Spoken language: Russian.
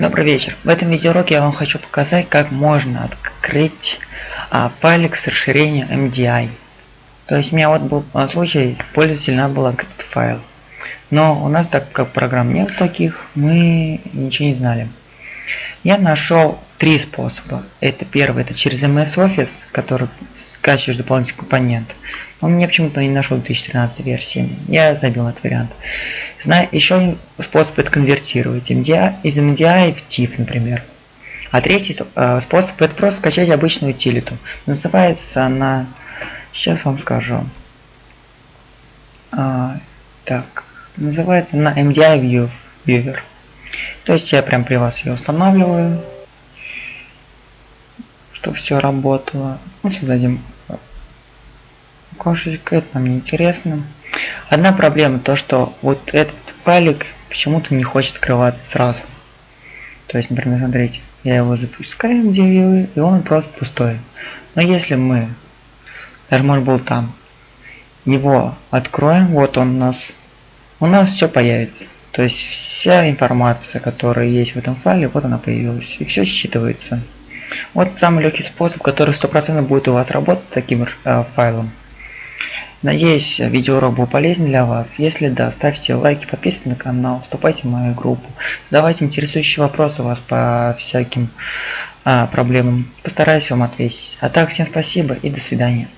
Добрый вечер. В этом видеоуроке я вам хочу показать, как можно открыть а, файлик с расширением MDI. То есть у меня вот был а, случай, пользователь надо было открыть файл. Но у нас, так как программ нет таких, мы ничего не знали. Я нашел три способа. Это первый, это через MS Office, который скачиваешь дополнительный компонент. Он мне почему-то не нашел 2013 версии. Я забил этот вариант. Знаю, еще один способ это конвертировать MDI, из MDI в TIFF, например. А третий э, способ это просто скачать обычную утилиту. Называется она... Сейчас вам скажу. А, так. Называется на MDI Viewer. То есть я прям при вас ее устанавливаю. Чтобы все работало. Ну, создадим окошечко, это нам не интересно. Одна проблема, то что вот этот файлик почему-то не хочет открываться сразу. То есть, например, смотрите, я его запускаю где и он просто пустой. Но если мы, даже может был там, его откроем, вот он у нас, у нас все появится. То есть вся информация, которая есть в этом файле, вот она появилась. И все считывается. Вот самый легкий способ, который 100% будет у вас работать с таким э, файлом. Надеюсь, видеоурок был полезен для вас. Если да, ставьте лайки, подписывайтесь на канал, вступайте в мою группу, задавайте интересующие вопросы у вас по всяким а, проблемам. Постараюсь вам ответить. А так, всем спасибо и до свидания.